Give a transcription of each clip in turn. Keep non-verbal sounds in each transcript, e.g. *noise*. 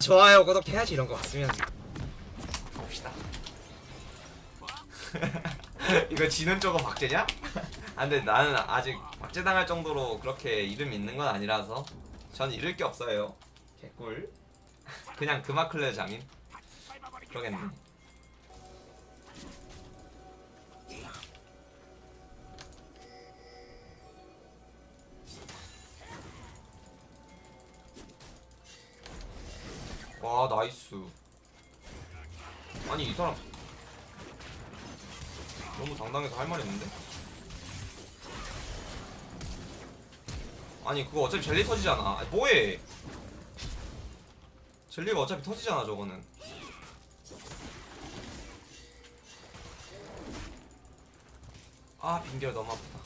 좋아요 구독해야지 이런 거 봤으면. 봅시다. *laughs* 이거 지는 쪽은 박제냐? 아 근데 나는 아직 박제당할 정도로 그렇게 이름 있는 건 아니라서 전 잃을 게 없어요. 개꿀. 그냥 금화클레 장인 그러겠네 nice. 아니 이 사람 너무 당당해서 할 말이 없는데? 아니 그거 어차피 젤리 터지잖아. 아니, 뭐해? 젤리가 어차피 터지잖아 저거는. 아 빙결 너무 아프다.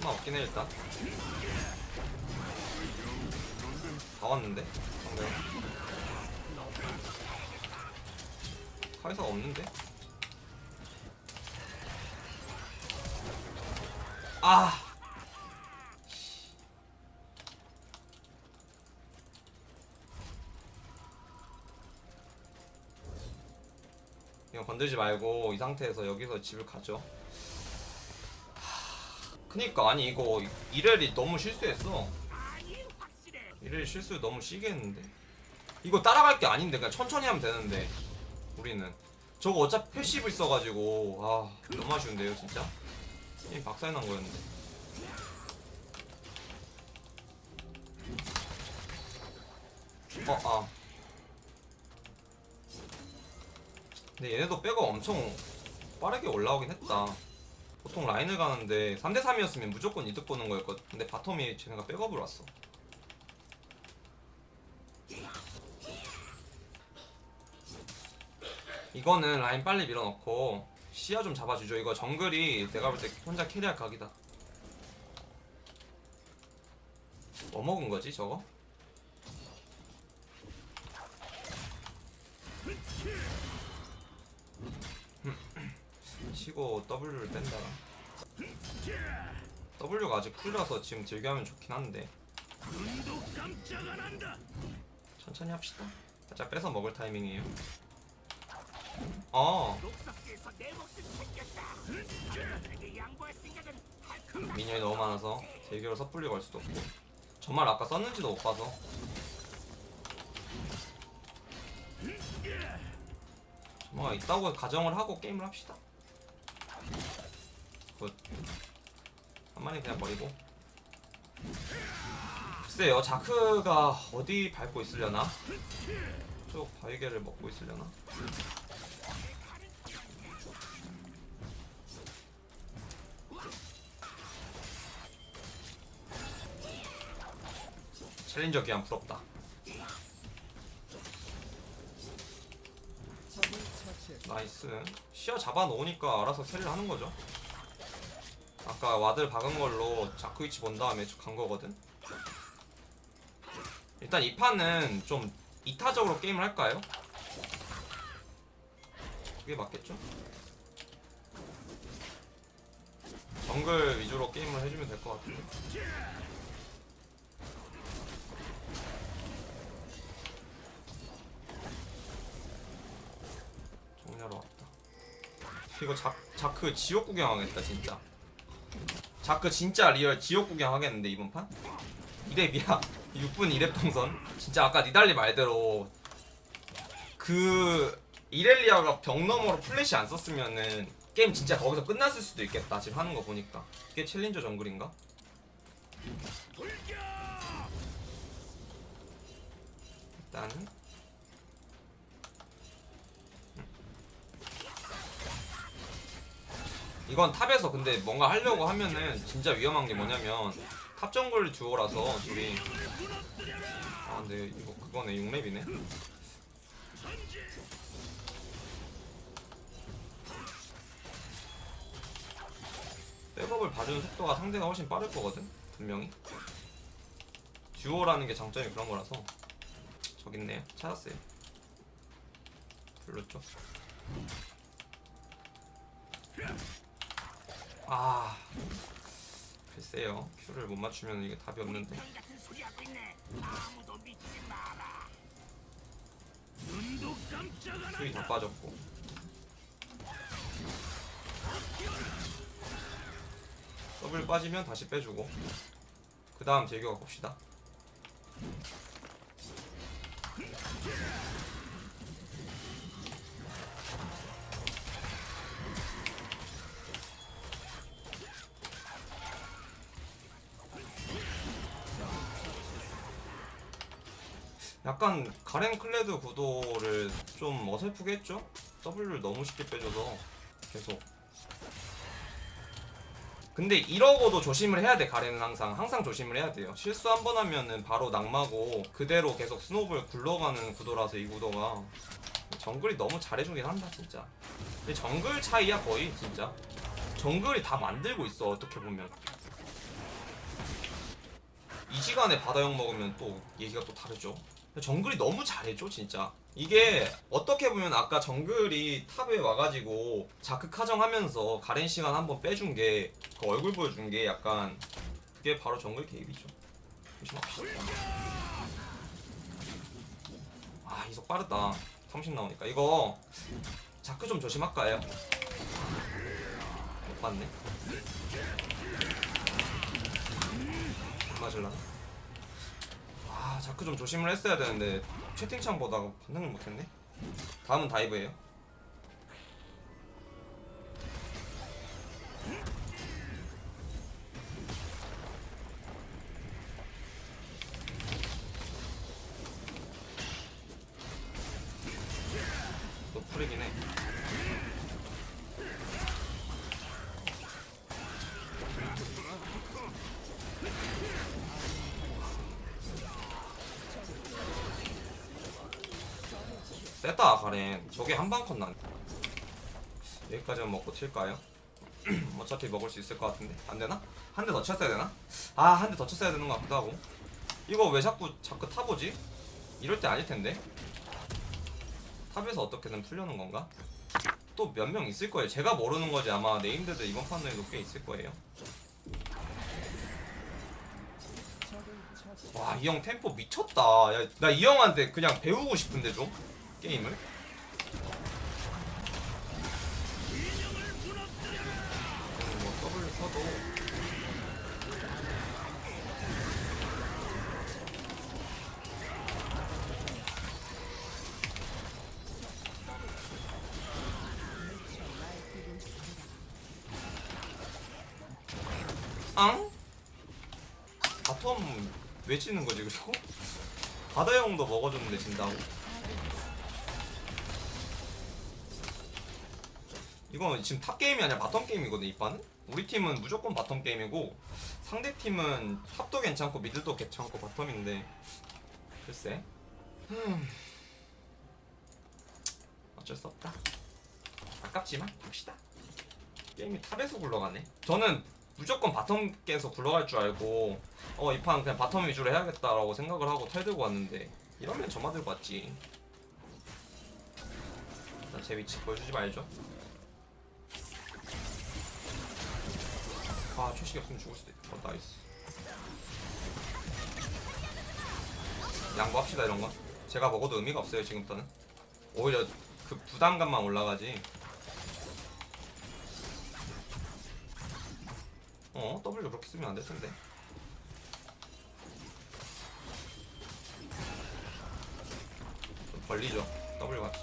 하나 없긴 해 일단 다 왔는데? 상대 카이사가 없는데? 아! 이거 건들지 말고 이 상태에서 여기서 집을 가죠. 하, 그니까 아니 이거 이렐이 너무 실수했어 이렐 실수 너무 시게 했는데 이거 따라갈 게 아닌데 그냥 천천히 하면 되는데 우리는 저거 어차피 passive 있어가지고 아 너무 아쉬운데요 진짜 게임 박살 난 거였는데 어, 아. 근데 얘네도 백업 엄청 빠르게 올라오긴 했다. 보통 라인을 가는데 3대3이었으면 무조건 이득 보는 거였거든. 근데 bottom이 쟤네가 백업을 왔어. 이거는 라인 빨리 밀어넣고 시야 좀 잡아주죠. 이거 정글이 내가 볼 때 혼자 carry할 각이다. 뭐 먹은 거지 저거? *laughs* 치고 W를 뺀다. W가 아직 풀려서 지금 즐겨하면 좋긴 한데 천천히 합시다. 살짝 뺏어 먹을 타이밍이에요. 어 미니언이 너무 많아서 대결 섣불리 걸 수도 없고 정말 아까 썼는지도 못 봐서 뭐가 있다고 가정을 하고 게임을 합시다. good. 한 마리 그냥 버리고. 글쎄요, 자크가 어디 밟고 있으려나? 쪽 바위게를 먹고 있으려나? 챌린저 기한 부럽다. nice 시야 잡아놓으니까 알아서 carry를 하는 거죠 아까 ward를 박은 걸로 자크 위치 본 다음에 쭉간 거거든 일단 이 판은 좀 이타적으로 게임을 할까요? 그게 맞겠죠? 정글 위주로 게임을 해주면 될 것 같은데 정리하러 왔다. 이거 자, 자크 지옥 구경하겠다 진짜. 자크 진짜 real 지옥 구경하겠는데 이번 판? 2렙이야. 6분 2랩 동선. 진짜 아까 니달리 말대로 그 이렐리아가 벽 너머로 플래시 안 썼으면은 게임 진짜 거기서 끝났을 수도 있겠다. 지금 하는 거 보니까. 이게 challenger 정글인가? 일단은 이건 top에서 근데 뭔가 하려고 하면은 진짜 위험한 게 뭐냐면 top 정글 듀오라서 둘이. 아 근데 이거 그거네 6렙이네. 백업을 봐주는 속도가 상대가 훨씬 빠를 거거든 분명히. 듀오라는 게 장점이 그런 거라서. 저기 있네요 찾았어요. 쪽 아. 글쎄요. 큐를 못 맞추면 이게 답이 없는데. 큐이 다. 빠졌고. 더블 빠지면 다시 빼주고. 그 다음 제규가 봅시다 약간 가렌 클레드 구도를 좀 어설프게 했죠? W를 너무 쉽게 빼줘서 계속. 근데 이러고도 조심을 해야 돼 가렌은 항상. 항상 조심을 해야 돼요. 실수 한 번 하면은 바로 낙마고 그대로 계속 스노우볼 굴러가는 구도라서 이 구도가. 정글이 너무 잘해주긴 한다 진짜. 근데 정글 차이야 거의 진짜. 정글이 다 만들고 있어 어떻게 보면. 이 시간에 바다형 먹으면 또 얘기가 또 다르죠 정글이 너무 잘해줘 진짜. 이게 어떻게 보면 아까 정글이 탑에 와가지고 자크 카정 하면서 가렌 시간 한번 빼준 게 그 얼굴 보여준 게 약간 그게 바로 정글 개입이죠. 조심합시다. 아 이속 빠르다. 30 나오니까. 이거 자크 좀 조심할까요? 못 봤네. 맞을라나? 아 자크 좀 조심을 했어야 되는데 채팅창 보다가 반응을 못했네. 다음은 다이브예요 셌다 가렌 저게 한방 컷 난. 여기까지만 먹고 튈까요? *clears throat* 어차피 먹을 수 있을 것 같은데 안 되나? 한 대 더 쳤어야 되나? 아 한 대 더 쳤어야 되는 것 같기도 하고 이거 왜 자꾸 자꾸 타보지? 이럴 때 아닐 텐데 top에서 어떻게든 풀려는 건가? 또 몇 명 있을 거예요 제가 모르는 거지 아마 named들 이번 판에도 꽤 있을 거예요 와 이 형 템포 미쳤다 나이 형한테 그냥 배우고 싶은데 좀 게임을 뭐 W 쳐도 앙? bottom 왜 지는 거지 그리고? 바다용도 먹어줬는데 진다고? 이건 지금 top 게임이 아니라 bottom 게임이거든 이 판은? 우리 팀은 무조건 bottom 게임이고 상대 팀은 top도 괜찮고 mid도 괜찮고 bottom인데. 글쎄. 흠. 어쩔 수 없다. 아깝지만 봅시다. 게임이 top에서 굴러가네. 저는 무조건 bottom 깨서 굴러갈 줄 알고 어 이 판 그냥 bottom 위주로 해야겠다라고 생각을 하고 텔 들고 왔는데 이러면 저만 들고 왔지. 일단 제 위치 보여주지 말죠 아 최식이 없으면 죽을 수도 있다. 어, nice. 양보합시다 이런 건 제가 먹어도 의미가 없어요 지금부터는. 오히려 그 부담감만 올라가지. 어 W 그렇게 쓰면 안 될 텐데. 좀 벌리죠 W 같이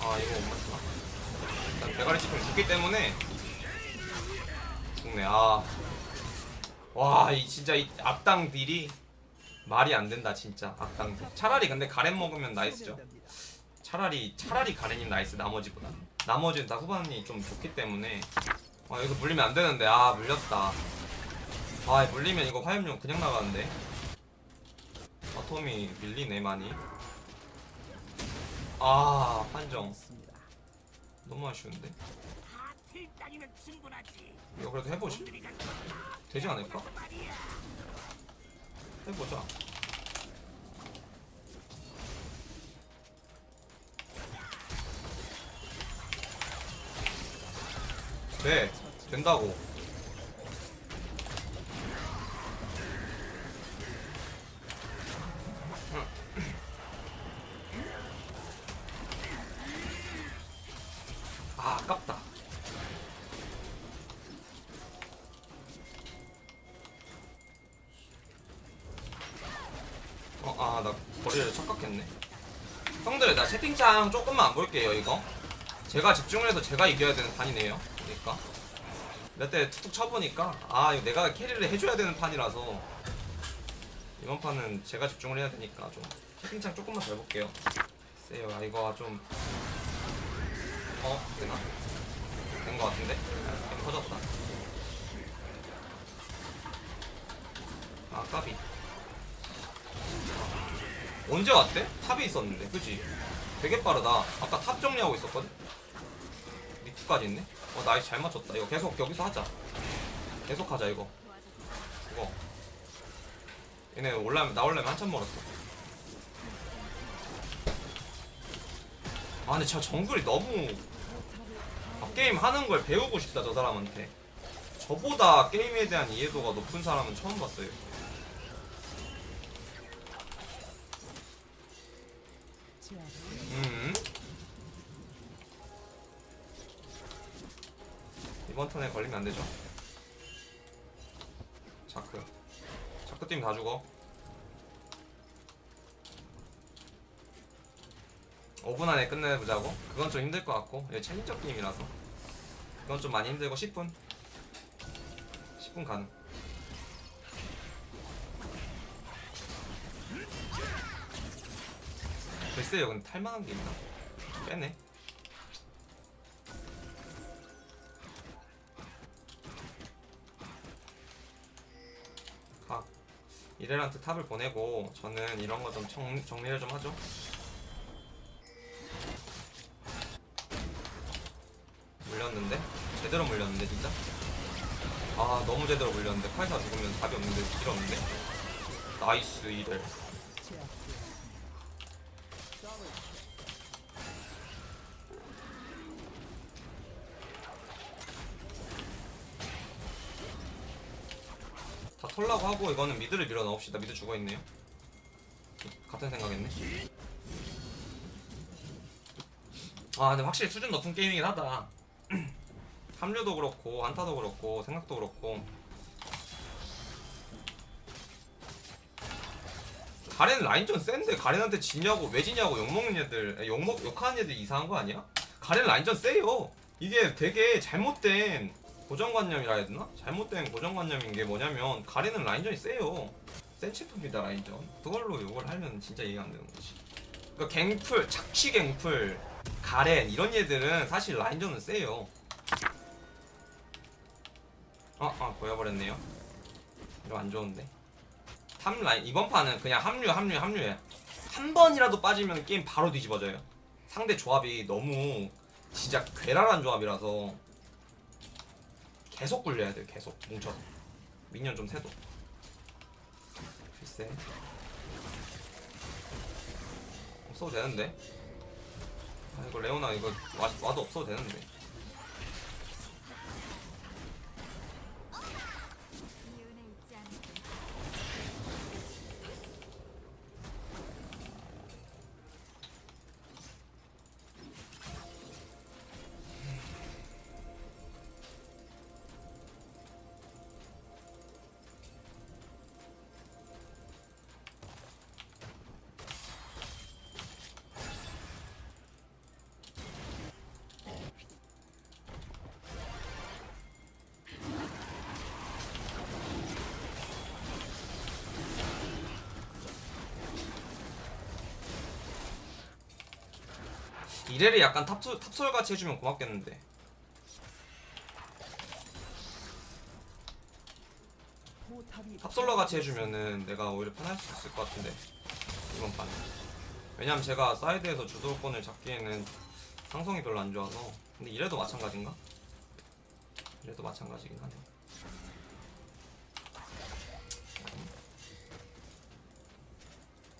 아 이거 못 맞추나? 대가리 씹으면 죽기 때문에 죽네. 아 와 이 진짜 이 악당 딜이 말이 안 된다 진짜. 악당 딜. 차라리 근데 가렌 먹으면 나이스죠. 차라리 차라리 가렌이 나이스 나머지보다. 나머지는 다 후반이 좀 좋기 때문에. 아 여기서 물리면 안 되는데. 아 물렸다. 아 물리면 이거 화염용 그냥 나가는데. 아톰이 밀리네 많이. 아 판정 너무 아쉬운데. 이거 그래도 해보지? 되지 않을까? 해보자. 돼 된다고 나 채팅창 조금만 안 볼게요 이거 제가 집중을 해서 제가 이겨야 되는 판이네요 그러니까 몇 대 툭툭 쳐보니까 아 이거 내가 캐리를 해줘야 되는 판이라서 이번 판은 제가 집중을 해야 되니까 좀 채팅창 조금만 덜 볼게요 글쎄요 아 이거 좀 어? 되나? 된거 같은데? 게임 터졌다 아 까비 언제 왔대? top에 있었는데 그치? 되게 빠르다. 아까 top 정리하고 있었거든? 미투까지 있네? 어 nice. 잘 맞췄다. 이거 계속 여기서 하자. 계속 하자 이거. 이거. 얘네 올라면 나올려면 한참 멀었어. 아 근데 저 정글이 너무 게임 하는 걸 배우고 싶다 저 사람한테. 저보다 게임에 대한 이해도가 높은 사람은 처음 봤어요 이번 턴에 걸리면 안 되죠. 자크. 자크 팀다 죽어. 5분 안에 끝내보자고? 그건 좀 힘들 것 같고. 이게 챌린저 게임이라서. 그건 좀 많이 힘들고 10분. 10분 가능. 글쎄요. 근데 탈만한 게 있나? 빼네 이렐한테 top을 보내고 저는 이런 거 좀 정리를 좀 하죠 물렸는데? 제대로 물렸는데 진짜? 아 너무 제대로 물렸는데 카이사 죽으면 답이 없는데 길 없는데? nice 이렐 다 털라고 하고 이거는 미드를 밀어 넣읍시다. 미드 죽어있네요. 같은 생각했네. 아 근데 확실히 수준 높은 게임이긴 하다. *clears throat* 합류도 그렇고 안타도 그렇고 생각도 그렇고. 가렌 라인전 센데 가렌한테 지냐고 왜 지냐고 욕먹는 애들 욕먹 욕하는 애들 이상한 거 아니야? 가렌 라인전 세요. 이게 되게 잘못된 고정관념이라 해야 되나? 잘못된 고정관념인 게 뭐냐면 가렌은 라인전이 세요. 센 챔프입니다 라인전. 그걸로 욕을 하면 진짜 이해가 안 되는 거지. 그러니까 갱플 착취 갱플 가렌 이런 얘들은 사실 라인전은 세요. 어, 아 보여버렸네요. 이거 안 좋은데? top 라인 이번 판은 그냥 합류 합류 합류해. 한 번이라도 빠지면 게임 바로 뒤집어져요. 상대 조합이 너무 진짜 괴랄한 조합이라서 계속 굴려야 돼요 계속. 뭉쳐서 미니언 좀 세도. 글쎄. 없어도 되는데? 아 이거 레오나 이거 와, 와도 없어도 되는데 이렐을 약간 top솔, top솔 같이 해주면 고맙겠는데 top솔러 같이 해주면은 내가 오히려 편할 수 있을 것 같은데 이번 판 왜냐면 제가 사이드에서 주도권을 잡기에는 상성이 별로 안 좋아서 근데 이렐도 마찬가지인가? 이렐도 마찬가지긴 하네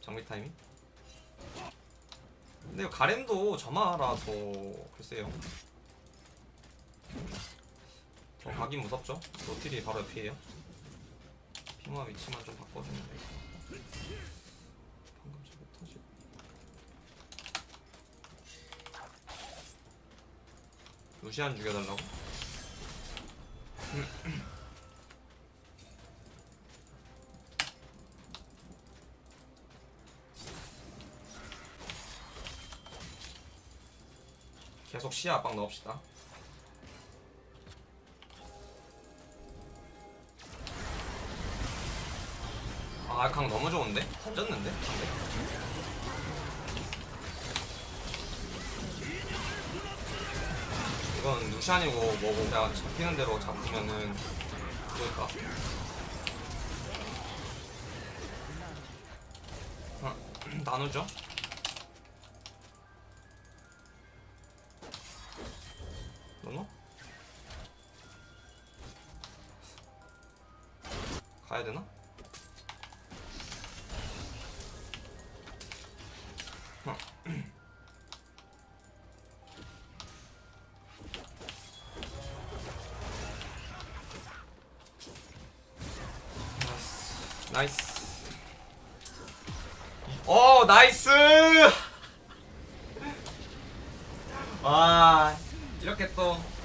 정비 타이밍? 근데 가렌도 점화라서 글쎄요 가긴 무섭죠? 노틸이 바로 옆이에요 핑화 위치만 좀 바꿔주면 돼 방금 잘 못하지 루시안 죽여달라고? 계속 시야 압박 넣읍시다 아 알캉 너무 좋은데? 던졌는데? 상대? 이건 루시안이고 뭐고 그냥 잡히는 대로 잡으면은 그럴까? 어, *clears throat* 나누죠? 너너? 가야 되나? *clears throat* 어. 나이스. 오 *laughs* 나이스. 와 이렇게 또